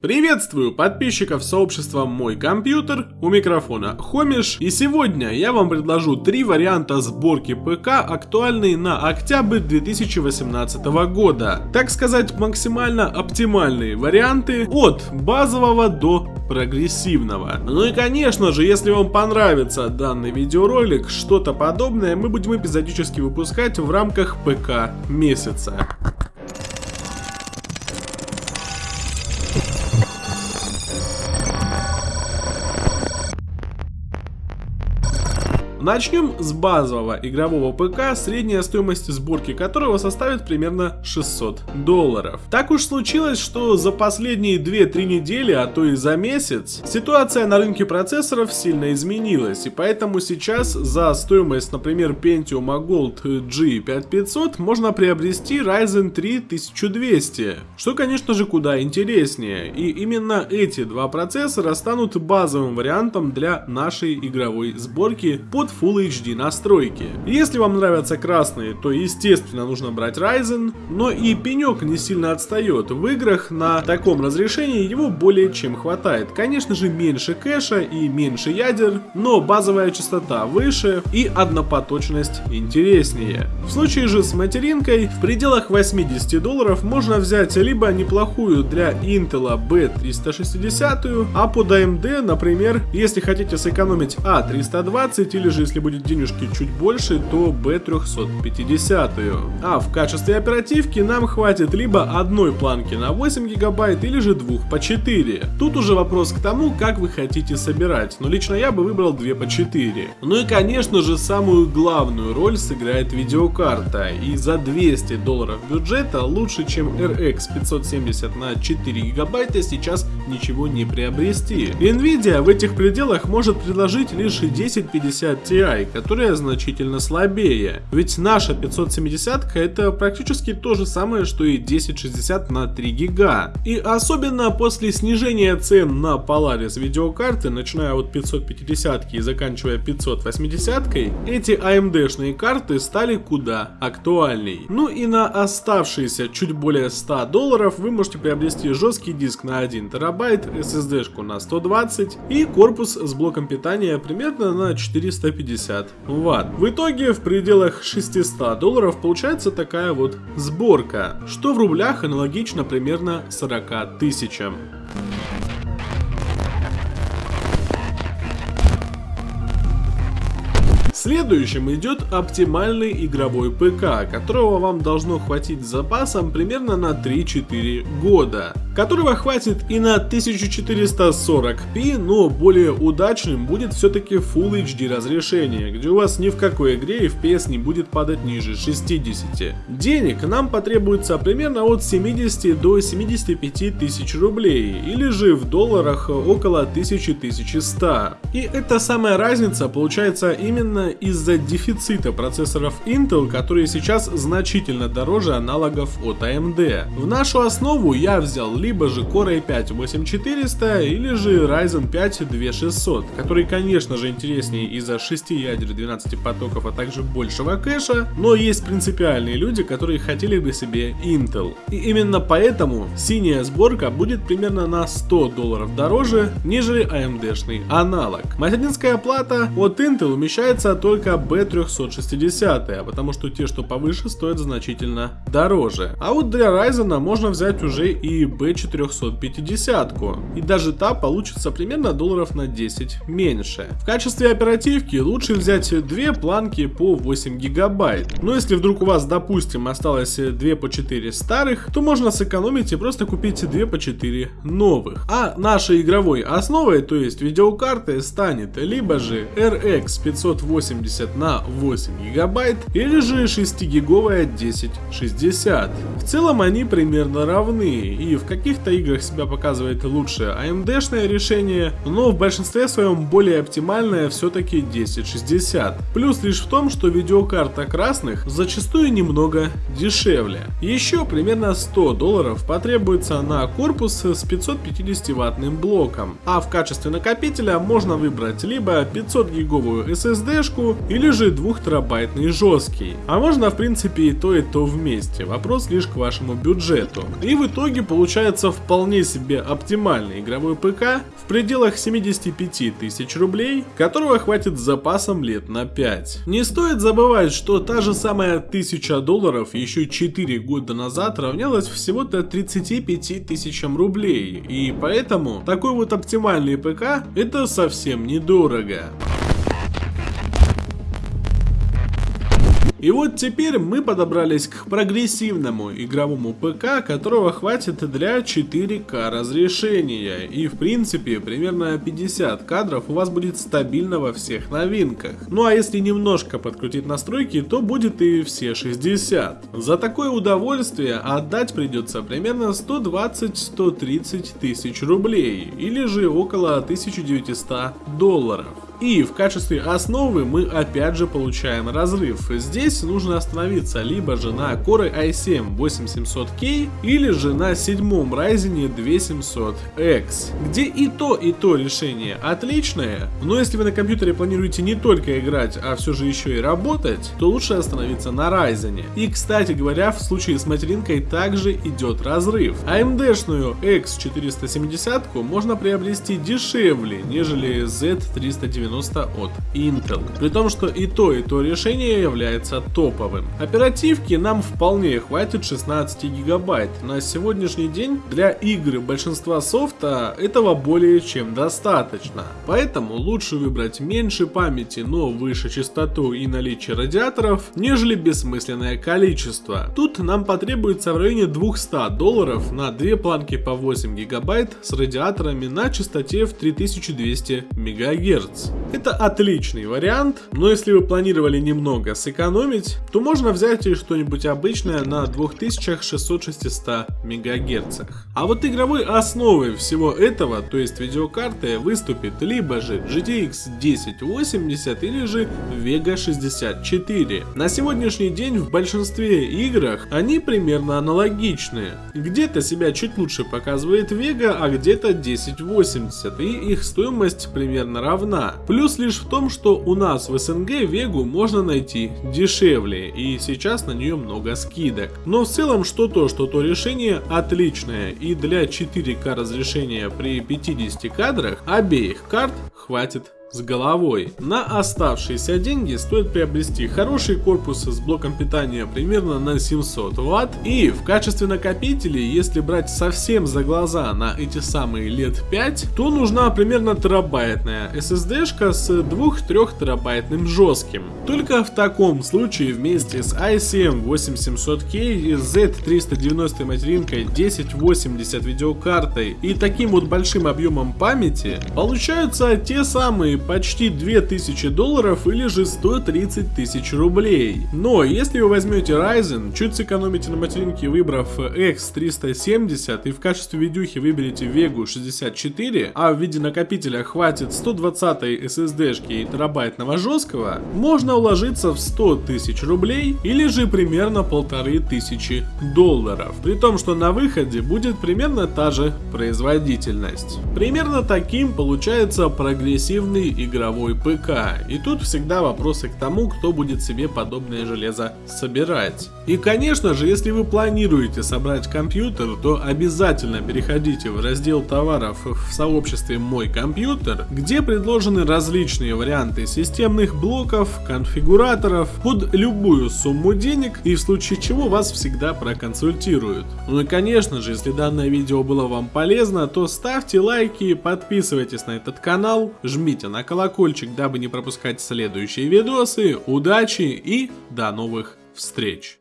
Приветствую подписчиков сообщества Мой Компьютер, у микрофона Хомиш, и сегодня я вам предложу три варианта сборки ПК, актуальные на октябрь 2018 года. Так сказать, максимально оптимальные варианты от базового до прогрессивного. Ну и конечно же, если вам понравится данный видеоролик, что-то подобное мы будем эпизодически выпускать в рамках ПК месяца. Начнем с базового игрового ПК, средняя стоимость сборки которого составит примерно 600 долларов. Так уж случилось, что за последние 2-3 недели, а то и за месяц, ситуация на рынке процессоров сильно изменилась, и поэтому сейчас за стоимость, например, Pentium Gold G5500 можно приобрести Ryzen 3 1200, что, конечно же, куда интереснее, и именно эти два процессора станут базовым вариантом для нашей игровой сборки под Full HD настройки. Если вам нравятся красные, то естественно нужно брать Ryzen, но и пенек не сильно отстает. В играх на таком разрешении его более чем хватает. Конечно же меньше кэша и меньше ядер, но базовая частота выше и однопоточность интереснее. В случае же с материнкой в пределах 80 долларов можно взять либо неплохую для Intel B360, а под AMD, например, если хотите сэкономить A320 или же если будет денежки чуть больше, то B350. А в качестве оперативки нам хватит либо одной планки на 8 гигабайт или же двух по 4. Тут уже вопрос к тому, как вы хотите собирать, но лично я бы выбрал 2 по 4. Ну и конечно же самую главную роль сыграет видеокарта, и за 200 долларов бюджета лучше чем RX 570 на 4 гигабайта сейчас ничего не приобрести. Nvidia в этих пределах может предложить лишь 1050 Ti которая значительно слабее. Ведь наша 570 это практически то же самое, что и 1060 на 3 гига. И особенно после снижения цен на Polaris видеокарты, начиная от 550 и заканчивая 580, эти AMD-шные карты стали куда актуальней. Ну и на оставшиеся чуть более 100 долларов вы можете приобрести жесткий диск на 1 терабайт, SSD-шку на 120 и корпус с блоком питания примерно на 450 50 ватт. В итоге в пределах 600 долларов получается такая вот сборка, что в рублях аналогично примерно 40 тысячам. Следующим идет оптимальный игровой ПК, которого вам должно хватить с запасом примерно на 3-4 года которого хватит и на 1440p, но более удачным будет все-таки Full HD разрешение, где у вас ни в какой игре FPS не будет падать ниже 60. Денег нам потребуется примерно от 70 до 75 тысяч рублей, или же в долларах около 1000-1100. И эта самая разница получается именно из-за дефицита процессоров Intel, которые сейчас значительно дороже аналогов от AMD. В нашу основу я взял либо же Core i5 8400 или же Ryzen 5 2600, который конечно же интереснее из-за 6 ядер 12 потоков, а также большего кэша, но есть принципиальные люди, которые хотели бы себе Intel. И именно поэтому синяя сборка будет примерно на 100 долларов дороже, нежели AMD-шный аналог. Материнская плата от Intel умещается только B360, потому что те, что повыше, стоят значительно дороже. А вот для Ryzen можно взять уже и B 450 и даже та получится примерно долларов на 10 меньше. В качестве оперативки лучше взять две планки по 8 гигабайт. Но если вдруг у вас, допустим, осталось 2 по 4 старых, то можно сэкономить и просто купить 2 по 4 новых. А нашей игровой основой, то есть видеокарты, станет либо же RX 580 на 8 гигабайт, или же 6 гиговая 1060. В целом они примерно равны, и в каких каких-то играх себя показывает лучше AMD-шное решение, но в большинстве своем более оптимальное все-таки 1060. Плюс лишь в том, что видеокарта красных зачастую немного дешевле. Еще примерно 100 долларов потребуется на корпус с 550 ваттным блоком, а в качестве накопителя можно выбрать либо 500 гиговую SSD SSD-шку или же 2 терабайтный жесткий. А можно в принципе и то и то вместе, вопрос лишь к вашему бюджету. И в итоге получается вполне себе оптимальный игровой ПК в пределах 75 тысяч рублей, которого хватит с запасом лет на 5. Не стоит забывать, что та же самая 1000 долларов еще 4 года назад равнялась всего-то 35 тысячам рублей, и поэтому такой вот оптимальный ПК это совсем недорого. И вот теперь мы подобрались к прогрессивному игровому ПК, которого хватит для 4К разрешения. И в принципе примерно 50 кадров у вас будет стабильно во всех новинках. Ну а если немножко подкрутить настройки, то будет и все 60. За такое удовольствие отдать придется примерно 120-130 тысяч рублей, или же около 1900 долларов. И в качестве основы мы опять же получаем разрыв. Здесь нужно остановиться либо же на Core i7 8700K или же на седьмом Ryzen 2700X, где и то и то решение отличное, но если вы на компьютере планируете не только играть, а все же еще и работать, то лучше остановиться на Ryzen. И кстати говоря, в случае с материнкой также идет разрыв. AMD-шную X470 можно приобрести дешевле, нежели Z390 90 от Intel. При том, что и то, и то решение является топовым. Оперативки нам вполне хватит 16 гигабайт. На сегодняшний день для игр большинства софта этого более чем достаточно. Поэтому лучше выбрать меньше памяти, но выше частоту и наличие радиаторов, нежели бессмысленное количество. Тут нам потребуется в районе 200 долларов на две планки по 8 гигабайт с радиаторами на частоте в 3200 мегагерц. Это отличный вариант, но если вы планировали немного сэкономить, то можно взять и что-нибудь обычное на 2600-600 МГц. А вот игровой основой всего этого, то есть видеокарты, выступит либо же GTX 1080 или же Vega 64. На сегодняшний день в большинстве играх они примерно аналогичные. Где-то себя чуть лучше показывает Vega, а где-то 1080 и их стоимость примерно равна. Плюс лишь в том, что у нас в СНГ Вегу можно найти дешевле, и сейчас на нее много скидок. Но в целом, что то, что то решение отличное, и для 4К разрешения при 50 кадрах обеих карт хватит с головой. На оставшиеся деньги стоит приобрести хороший корпус с блоком питания примерно на 700 Вт и в качестве накопителей, если брать совсем за глаза на эти самые лет 5, то нужна примерно терабайтная SSD-шка с 2-3 терабайтным жестким. Только в таком случае вместе с i7 8700K и Z390 материнкой 1080 видеокартой и таким вот большим объемом памяти получаются те самые почти 2000 долларов или же 130 тысяч рублей. Но если вы возьмете Ryzen, чуть сэкономите на материнке выбрав X370 и в качестве видюхи выберете Vega 64, а в виде накопителя хватит 120 SSD и терабайтного жесткого, можно уложиться в 100 тысяч рублей или же примерно полторы тысячи долларов. При том, что на выходе будет примерно та же производительность. Примерно таким получается прогрессивный игровой ПК. И тут всегда вопросы к тому, кто будет себе подобное железо собирать. И конечно же, если вы планируете собрать компьютер, то обязательно переходите в раздел товаров в сообществе «Мой компьютер», где предложены различные варианты системных блоков, конфигураторов под любую сумму денег и в случае чего вас всегда проконсультируют. Ну и конечно же, если данное видео было вам полезно, то ставьте лайки, подписывайтесь на этот канал, жмите на колокольчик, дабы не пропускать следующие видосы. Удачи и до новых встреч!